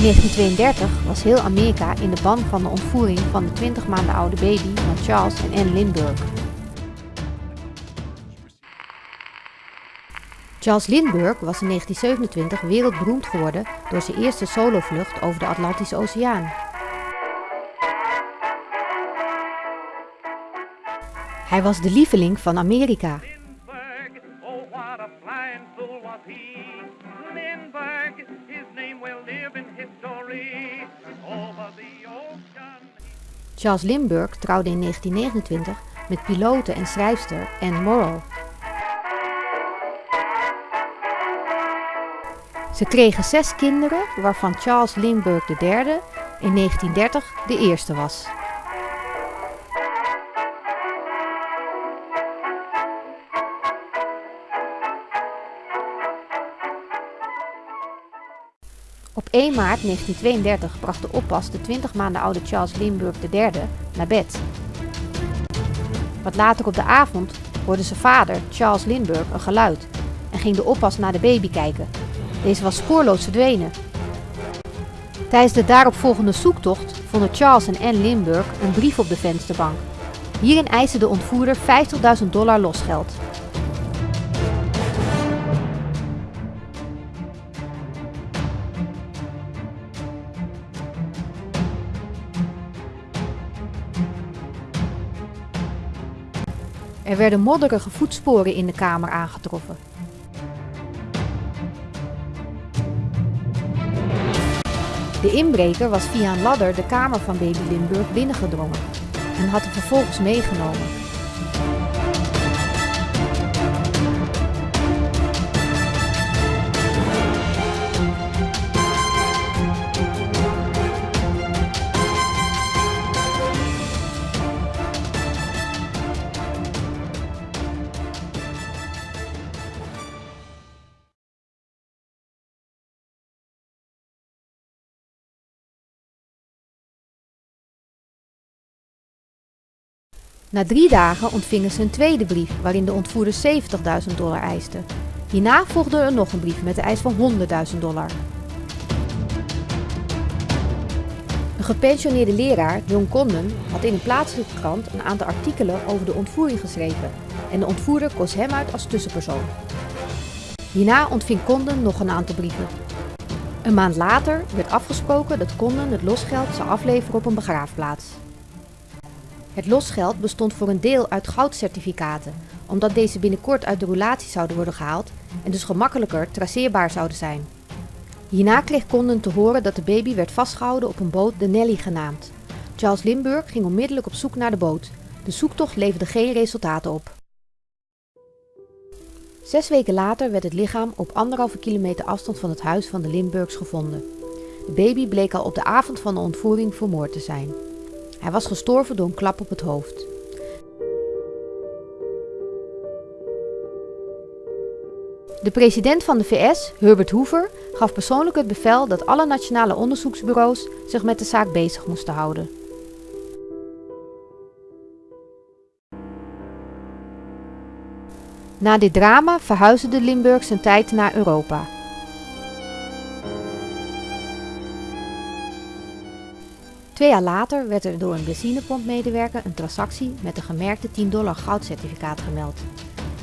In 1932 was heel Amerika in de ban van de ontvoering van de 20 maanden oude baby van Charles en Anne Lindbergh. Charles Lindbergh was in 1927 wereldberoemd geworden door zijn eerste solovlucht over de Atlantische Oceaan. Hij was de lieveling van Amerika. Charles Lindbergh trouwde in 1929 met pilote en schrijfster Anne Morrow. Ze kregen zes kinderen, waarvan Charles Lindbergh derde in 1930 de eerste was. Op 1 maart 1932 bracht de oppas de 20 maanden oude Charles Lindbergh III naar bed. Wat later op de avond hoorde zijn vader, Charles Lindbergh, een geluid en ging de oppas naar de baby kijken. Deze was spoorloos verdwenen. Tijdens de daaropvolgende zoektocht vonden Charles en Anne Lindbergh een brief op de vensterbank. Hierin eiste de ontvoerder 50.000 dollar losgeld. Er werden modderige voetsporen in de kamer aangetroffen. De inbreker was via een ladder de kamer van baby Lindbergh binnengedrongen en had hem vervolgens meegenomen. Na drie dagen ontvingen ze een tweede brief waarin de ontvoerder 70.000 dollar eiste. Hierna volgde er nog een brief met de eis van 100.000 dollar. Een gepensioneerde leraar, John Condon, had in een plaatselijke krant een aantal artikelen over de ontvoering geschreven en de ontvoerder koos hem uit als tussenpersoon. Hierna ontving Condon nog een aantal brieven. Een maand later werd afgesproken dat Condon het losgeld zou afleveren op een begraafplaats. Het losgeld bestond voor een deel uit goudcertificaten, omdat deze binnenkort uit de roulatie zouden worden gehaald en dus gemakkelijker traceerbaar zouden zijn. Hierna kreeg Condon te horen dat de baby werd vastgehouden op een boot de Nelly genaamd. Charles Lindbergh ging onmiddellijk op zoek naar de boot. De zoektocht leverde geen resultaten op. Zes weken later werd het lichaam op anderhalve kilometer afstand van het huis van de Lindberghs gevonden. De baby bleek al op de avond van de ontvoering vermoord te zijn. Hij was gestorven door een klap op het hoofd. De president van de VS, Herbert Hoover, gaf persoonlijk het bevel dat alle nationale onderzoeksbureaus zich met de zaak bezig moesten houden. Na dit drama verhuisde de Limburgs een tijd naar Europa. Twee jaar later werd er door een benzinepompmedewerker een transactie met een gemerkte 10 dollar goudcertificaat gemeld.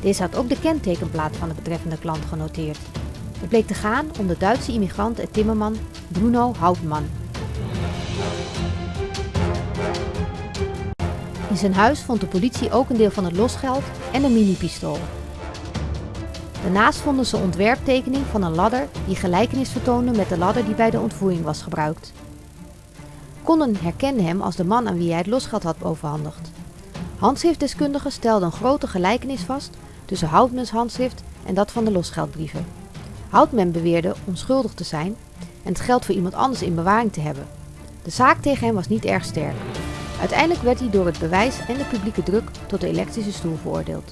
Deze had ook de kentekenplaat van de betreffende klant genoteerd. Het bleek te gaan om de Duitse immigrant en timmerman Bruno Hauptmann. In zijn huis vond de politie ook een deel van het losgeld en een mini-pistool. Daarnaast vonden ze ontwerptekening van een ladder die gelijkenis vertoonde met de ladder die bij de ontvoering was gebruikt. Condon herkende hem als de man aan wie hij het losgeld had overhandigd. Handschriftdeskundigen stelden een grote gelijkenis vast tussen Houtmans handschrift en dat van de losgeldbrieven. Houtman beweerde onschuldig te zijn en het geld voor iemand anders in bewaring te hebben. De zaak tegen hem was niet erg sterk. Uiteindelijk werd hij door het bewijs en de publieke druk tot de elektrische stoel veroordeeld.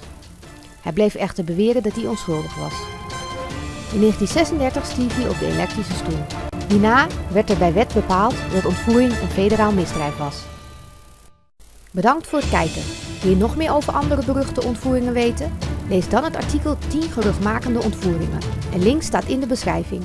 Hij bleef echter beweren dat hij onschuldig was. In 1936 stierf hij op de elektrische stoel. Hierna werd er bij wet bepaald dat ontvoering een federaal misdrijf was. Bedankt voor het kijken. Wil je nog meer over andere beruchte ontvoeringen weten? Lees dan het artikel 10 geruchtmakende ontvoeringen. Een link staat in de beschrijving.